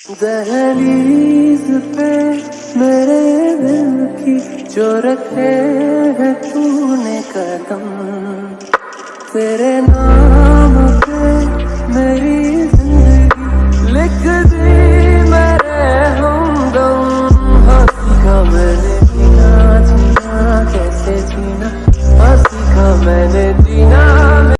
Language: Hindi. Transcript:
दहलीज पे मेरे दिल की जो रखे है तूने कदम तेरे नाम